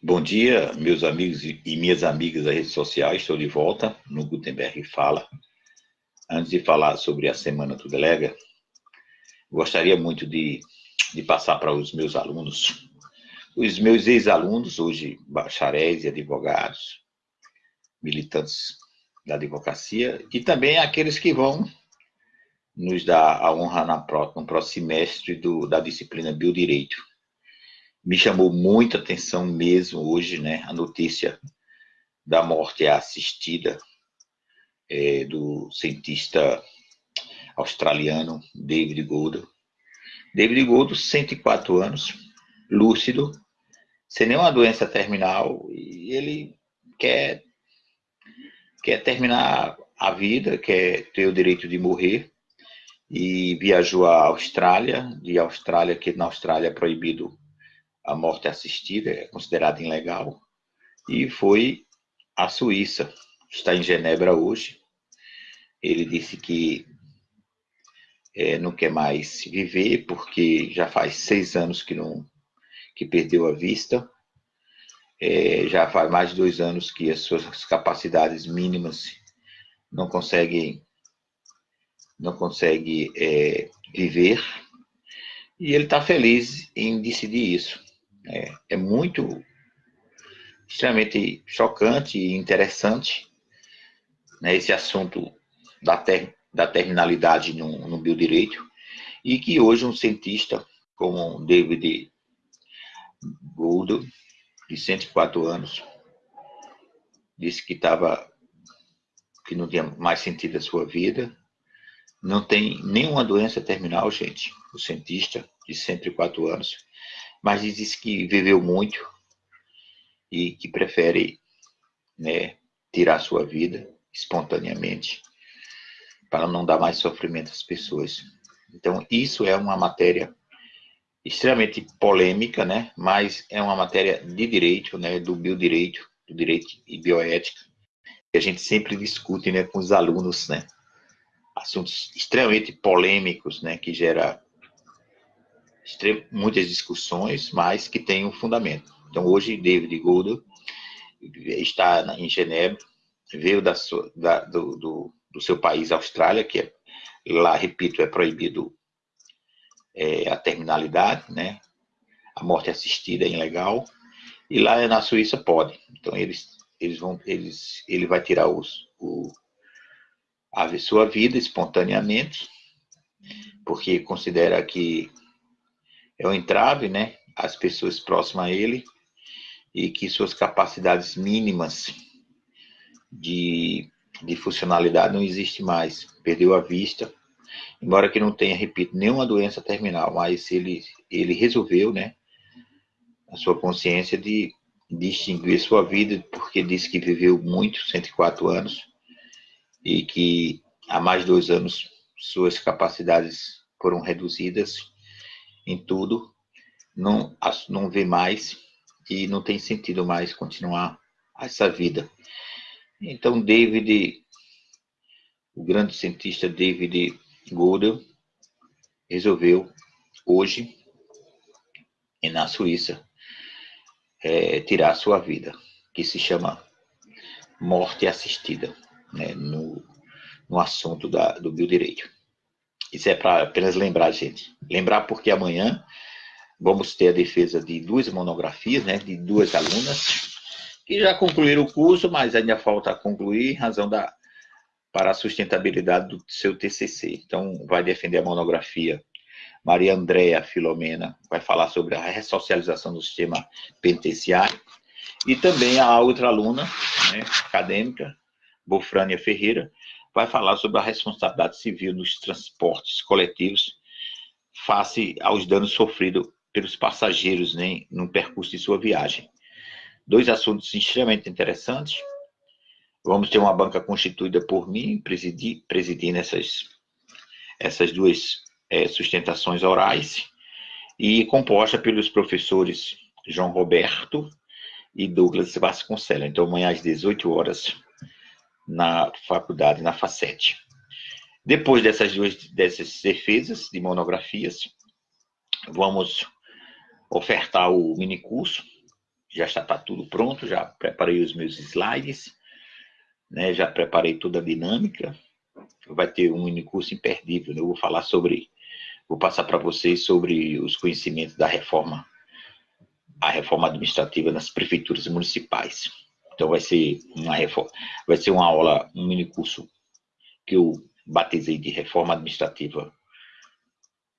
Bom dia, meus amigos e minhas amigas das redes sociais. Estou de volta no Gutenberg Fala. Antes de falar sobre a Semana do Delega, gostaria muito de, de passar para os meus alunos, os meus ex-alunos, hoje bacharéis e advogados, militantes da advocacia, e também aqueles que vão nos dar a honra na, no próximo semestre do, da disciplina Biodireito me chamou muita atenção mesmo hoje, né, a notícia da morte assistida é, do cientista australiano David Gould. David Gould, 104 anos, lúcido, sem nenhuma doença terminal, e ele quer, quer terminar a vida, quer ter o direito de morrer, e viajou à Austrália, de Austrália, que na Austrália é proibido a morte assistida, é considerada ilegal, e foi à Suíça, está em Genebra hoje. Ele disse que é, não quer mais viver porque já faz seis anos que não que perdeu a vista. É, já faz mais de dois anos que as suas capacidades mínimas não conseguem não consegue é, viver e ele está feliz em decidir isso. É, é muito, extremamente chocante e interessante né, esse assunto da, ter, da terminalidade no, no biodireito e que hoje um cientista como David Gould, de 104 anos, disse que estava que não tinha mais sentido a sua vida, não tem nenhuma doença terminal, gente, o cientista de 104 anos, mas diz que viveu muito e que prefere né, tirar sua vida espontaneamente para não dar mais sofrimento às pessoas. Então, isso é uma matéria extremamente polêmica, né? mas é uma matéria de direito, né? do biodireito, do direito e bioética, que a gente sempre discute né? com os alunos, né? assuntos extremamente polêmicos, né? que gera muitas discussões, mas que tem um fundamento. Então, hoje, David Gould está em Genebra, veio da, da, do, do, do, seu país, Austrália, que é, lá, repito, é proibido é, a terminalidade, né? A morte assistida é ilegal. E lá na Suíça pode. Então, eles, eles vão, eles, ele vai tirar os, o, a sua vida espontaneamente, porque considera que é um entrave, né, às pessoas próximas a ele e que suas capacidades mínimas de, de funcionalidade não existe mais, perdeu a vista, embora que não tenha, repito, nenhuma doença terminal, mas ele, ele resolveu, né, a sua consciência de distinguir sua vida, porque disse que viveu muito, 104 anos, e que há mais de dois anos suas capacidades foram reduzidas em tudo, não, não vê mais e não tem sentido mais continuar essa vida. Então, David, o grande cientista David Gödel, resolveu hoje, na Suíça, é, tirar sua vida, que se chama morte assistida, né, no, no assunto da, do biodireito. Isso é para apenas lembrar, gente. Lembrar porque amanhã vamos ter a defesa de duas monografias, né, de duas alunas, que já concluíram o curso, mas ainda falta concluir em razão da para a sustentabilidade do seu TCC. Então, vai defender a monografia Maria Andréa Filomena, vai falar sobre a ressocialização do sistema penitenciário, e também a outra aluna, né, acadêmica, Bofrânia Ferreira, vai falar sobre a responsabilidade civil nos transportes coletivos face aos danos sofridos pelos passageiros né, no percurso de sua viagem. Dois assuntos extremamente interessantes. Vamos ter uma banca constituída por mim, presidir, presidindo essas, essas duas é, sustentações orais, e composta pelos professores João Roberto e Douglas Vasconcelos. Então, amanhã às 18 horas, na faculdade, na FACET. Depois dessas duas dessas defesas de monografias, vamos ofertar o minicurso já está tá tudo pronto, já preparei os meus slides, né, já preparei toda a dinâmica. Vai ter um mini curso imperdível, né? eu vou falar sobre, vou passar para vocês sobre os conhecimentos da reforma, a reforma administrativa nas prefeituras municipais. Então vai ser uma reforma, vai ser uma aula, um mini curso que eu batizei de reforma administrativa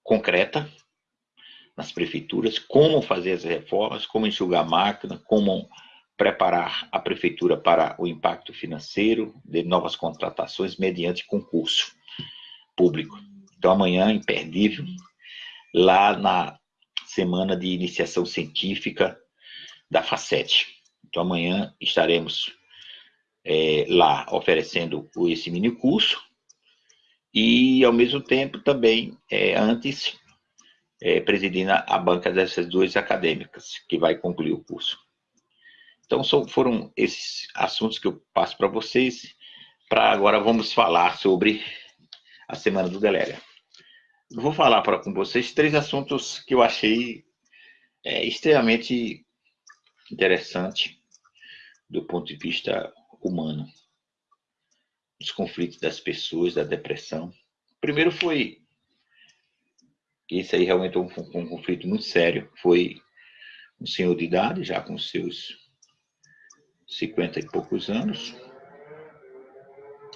concreta, nas prefeituras, como fazer as reformas, como enxugar a máquina, como preparar a prefeitura para o impacto financeiro de novas contratações mediante concurso público. Então, amanhã, imperdível, lá na semana de iniciação científica da FACET. Então, amanhã estaremos é, lá oferecendo esse mini curso e, ao mesmo tempo, também, é, antes, é, presidindo a banca dessas duas acadêmicas, que vai concluir o curso. Então, são, foram esses assuntos que eu passo para vocês. Para agora, vamos falar sobre a Semana do Delega. Vou falar para com vocês três assuntos que eu achei é, extremamente interessante do ponto de vista humano. Os conflitos das pessoas, da depressão. Primeiro foi esse aí realmente é um, um, conflito muito sério. Foi um senhor de idade, já com seus 50 e poucos anos.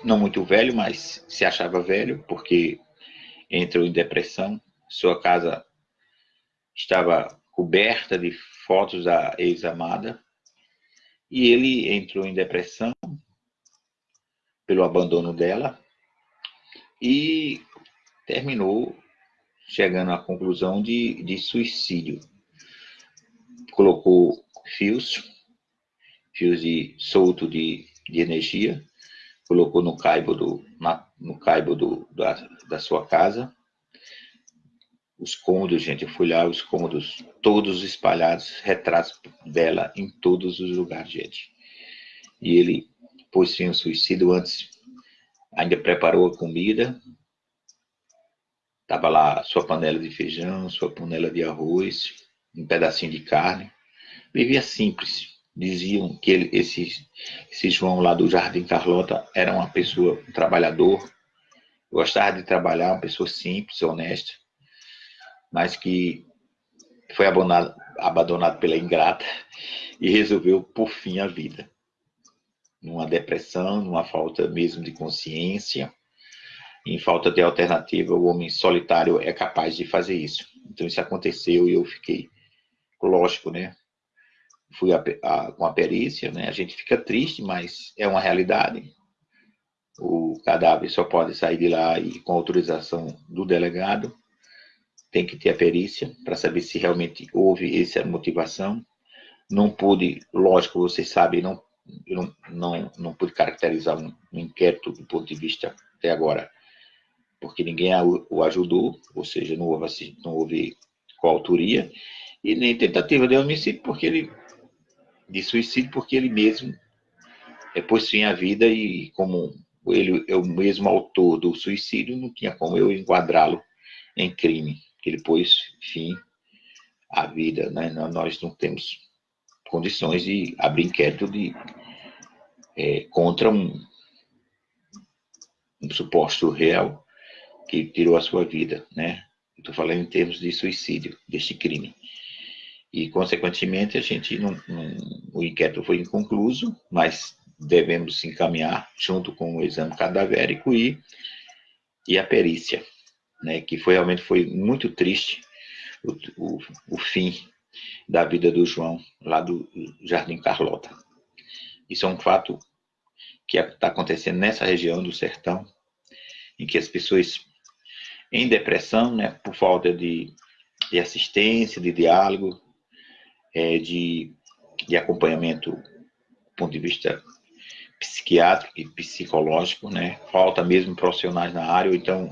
Não muito velho, mas se achava velho, porque entrou em depressão. Sua casa estava coberta de fotos da ex-amada. E ele entrou em depressão pelo abandono dela e terminou chegando à conclusão de, de suicídio. Colocou fios, fios de solto de, de energia, colocou no caibo, do, na, no caibo do, da, da sua casa. Os cômodos, gente, eu fui lá, os cômodos todos espalhados, retratos dela em todos os lugares, gente. E ele pôs fim ao suicídio antes, ainda preparou a comida, Tava lá sua panela de feijão, sua panela de arroz, um pedacinho de carne. Vivia simples. Diziam que ele, esse, esse João lá do Jardim Carlota era uma pessoa, um trabalhador, gostava de trabalhar, uma pessoa simples, honesta, mas que foi abandonado, pela ingrata e resolveu por fim a vida. Numa depressão, numa falta mesmo de consciência, em falta de alternativa, o homem solitário é capaz de fazer isso. Então isso aconteceu e eu fiquei, lógico, né? Fui a, a, com a perícia, né? A gente fica triste, mas é uma realidade. O cadáver só pode sair de lá e com autorização do delegado. Tem que ter a perícia para saber se realmente houve essa motivação. Não pude, lógico, vocês sabem, não, não, não, não pude caracterizar um, um inquérito do ponto de vista até agora porque ninguém o ajudou, ou seja, não houve, não houve coautoria, e nem tentativa de homicídio, porque ele, de suicídio, porque ele mesmo é, pôs fim à vida e como ele é o mesmo autor do suicídio, não tinha como eu enquadrá-lo em crime, que ele pôs fim à vida, né? Nós não temos condições de abrir inquérito de, é, contra um, um suposto réu que tirou a sua vida, né? Estou falando em termos de suicídio, deste crime. E, consequentemente, a gente não, não, o inquérito foi inconcluso, mas devemos encaminhar junto com o exame cadavérico e, e a perícia, né? Que foi realmente foi muito triste o, o, o fim da vida do João lá do Jardim Carlota. Isso é um fato que está acontecendo nessa região do sertão, em que as pessoas em depressão, né, por falta de, de assistência, de diálogo, é, de, de acompanhamento do ponto de vista psiquiátrico e psicológico, né, falta mesmo profissionais na área, ou então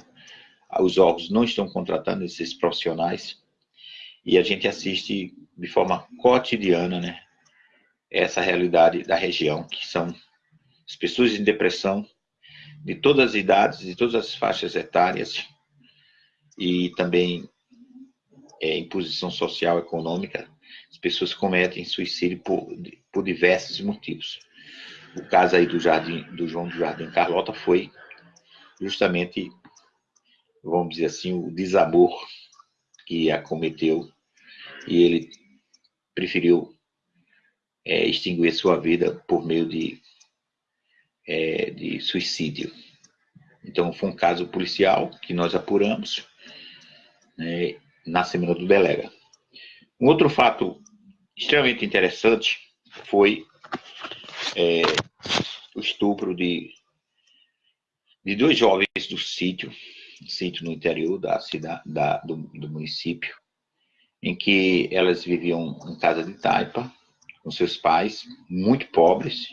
os órgãos não estão contratando esses profissionais, e a gente assiste de forma cotidiana, né, essa realidade da região, que são as pessoas em depressão, de todas as idades, de todas as faixas etárias, e também é, em posição social econômica, as pessoas cometem suicídio por, por diversos motivos. O caso aí do Jardim, do João do Jardim Carlota foi justamente, vamos dizer assim, o desamor que acometeu e ele preferiu é, extinguir sua vida por meio de, é, de suicídio. Então, foi um caso policial que nós apuramos né, na Semana do Delega. Um outro fato extremamente interessante foi é, o estupro de, de dois jovens do sítio, sítio no interior da cidade, da, do, do município, em que elas viviam em casa de taipa, com seus pais, muito pobres,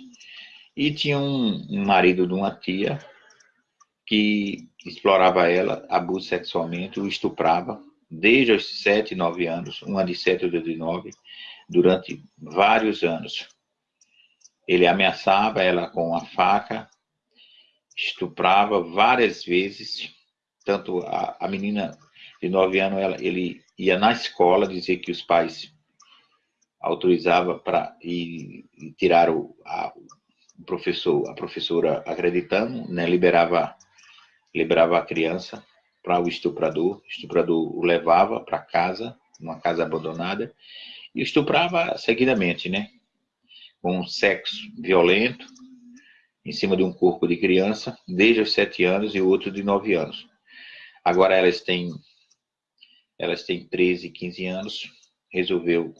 e tinham um, um marido de uma tia que explorava ela, abuso sexualmente, o estuprava, desde os 7, 9 anos, uma de 7 e outra de 9, durante vários anos. Ele ameaçava ela com a faca, estuprava várias vezes, tanto a, a menina de 9 anos, ela, ele ia na escola dizer que os pais autorizavam para ir tirar o, a, o professor, a professora acreditando, né, liberava, liberava a criança para o estuprador, o estuprador o levava para casa, uma casa abandonada, e estuprava seguidamente, né? Com sexo violento, em cima de um corpo de criança, desde os sete anos e outro de nove anos. Agora elas têm, elas têm 13, 15 anos, resolveu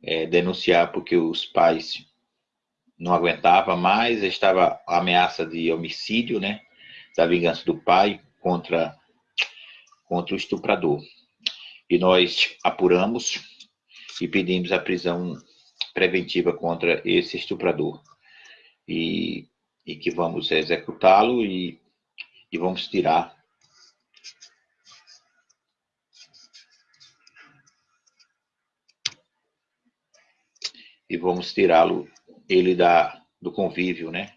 é, denunciar porque os pais não aguentavam mais, estava a ameaça de homicídio, né? Da vingança do pai contra, contra o estuprador. E nós apuramos e pedimos a prisão preventiva contra esse estuprador. E, e que vamos executá-lo e, e vamos tirar e vamos tirá-lo ele da do convívio, né?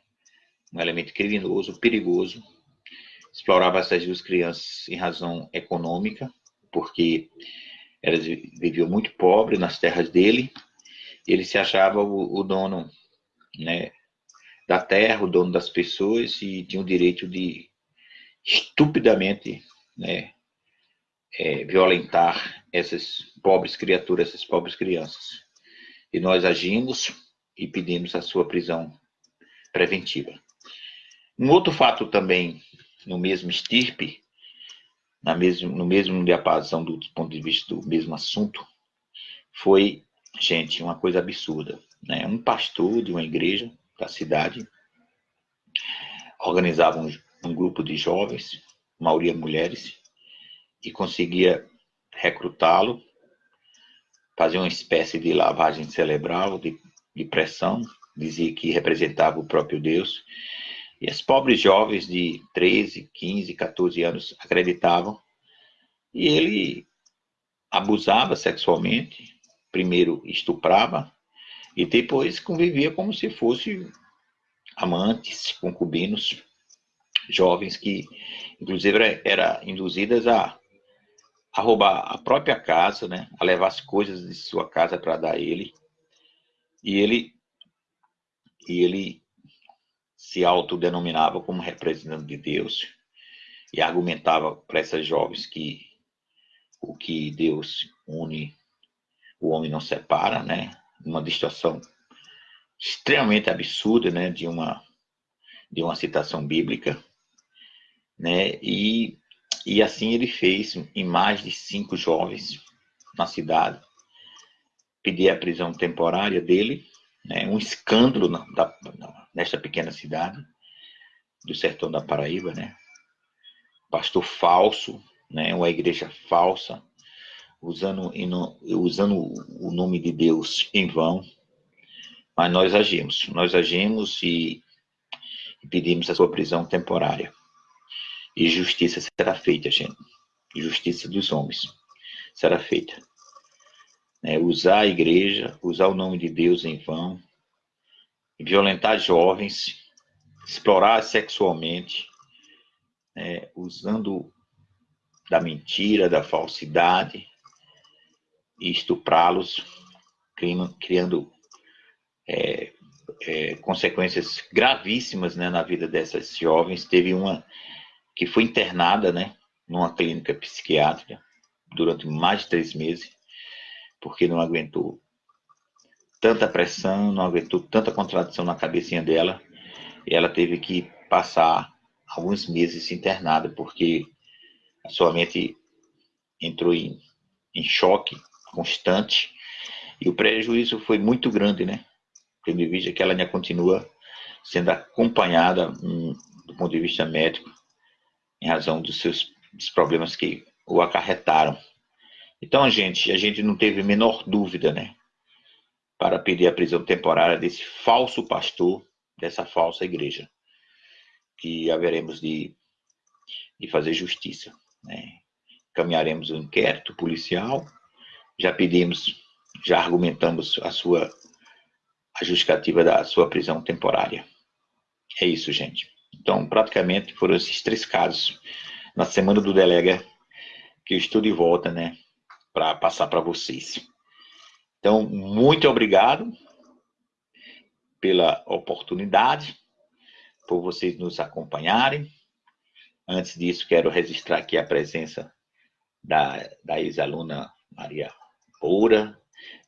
Um elemento criminoso, perigoso. Explorava essas duas crianças em razão econômica, porque elas viviam muito pobre nas terras dele. Ele se achava o, o dono, né, da terra, o dono das pessoas e tinha o direito de estupidamente, né, é, violentar essas pobres criaturas, essas pobres crianças. E nós agimos e pedimos a sua prisão preventiva. Um outro fato também no mesmo estirpe, na mesmo, no mesmo diapasão do ponto de vista do mesmo assunto, foi, gente, uma coisa absurda. Né? Um pastor de uma igreja da cidade organizava um, um grupo de jovens, maioria mulheres, e conseguia recrutá-lo fazia uma espécie de lavagem cerebral, de, de pressão, dizia que representava o próprio Deus. E as pobres jovens de 13, 15, 14 anos acreditavam. E ele abusava sexualmente, primeiro estuprava, e depois convivia como se fosse amantes, concubinos, jovens que, inclusive, eram induzidas a a roubar a própria casa, né? A levar as coisas de sua casa para dar a ele. E ele e ele se autodenominava como representante de Deus e argumentava para essas jovens que o que Deus une, o homem não separa, né? Uma distorção extremamente absurda, né? De uma de uma citação bíblica, né? E e assim ele fez em mais de cinco jovens na cidade. Pedi a prisão temporária dele, né, um escândalo na, da, nesta pequena cidade do sertão da Paraíba, né? Pastor falso, né, uma igreja falsa, usando, usando o nome de Deus em vão. Mas nós agimos, nós agimos e pedimos a sua prisão temporária. E justiça será feita, gente. Justiça dos homens será feita. É, usar a igreja, usar o nome de Deus em vão, violentar jovens, explorar sexualmente, é, usando da mentira, da falsidade, e estuprá-los, criando é, é, consequências gravíssimas né, na vida dessas jovens. Teve uma que foi internada né, numa clínica psiquiátrica durante mais de três meses, porque não aguentou tanta pressão, não aguentou tanta contradição na cabecinha dela, e ela teve que passar alguns meses internada, porque a sua mente entrou em, em choque constante, e o prejuízo foi muito grande, né? Tendo em vista que ela ainda continua sendo acompanhada um, do ponto de vista médico, em razão dos seus dos problemas que o acarretaram. Então, gente, a gente não teve a menor dúvida, né? Para pedir a prisão temporária desse falso pastor, dessa falsa igreja. Que haveremos de, de fazer justiça. Né? Caminharemos o um inquérito policial, já pedimos, já argumentamos a sua a justificativa da sua prisão temporária. É isso, gente. Então, praticamente foram esses três casos na semana do delega que eu estou de volta, né, para passar para vocês. Então, muito obrigado pela oportunidade, por vocês nos acompanharem. Antes disso, quero registrar aqui a presença da, da ex-aluna Maria Moura,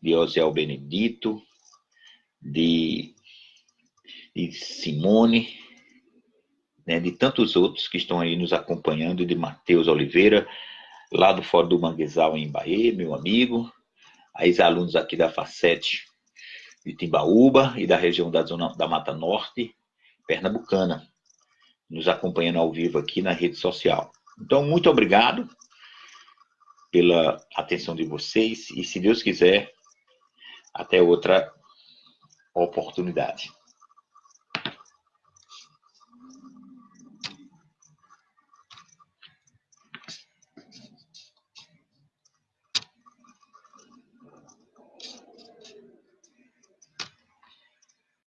de Osiel Benedito, de, de Simone, né, de tantos outros que estão aí nos acompanhando, de Matheus Oliveira, lá do Fórum do Manguezal em Bahia, meu amigo, a ex-alunos aqui da Facete de Timbaúba e da região da Zona da Mata Norte, Pernambucana, nos acompanhando ao vivo aqui na rede social. Então, muito obrigado pela atenção de vocês e, se Deus quiser, até outra oportunidade.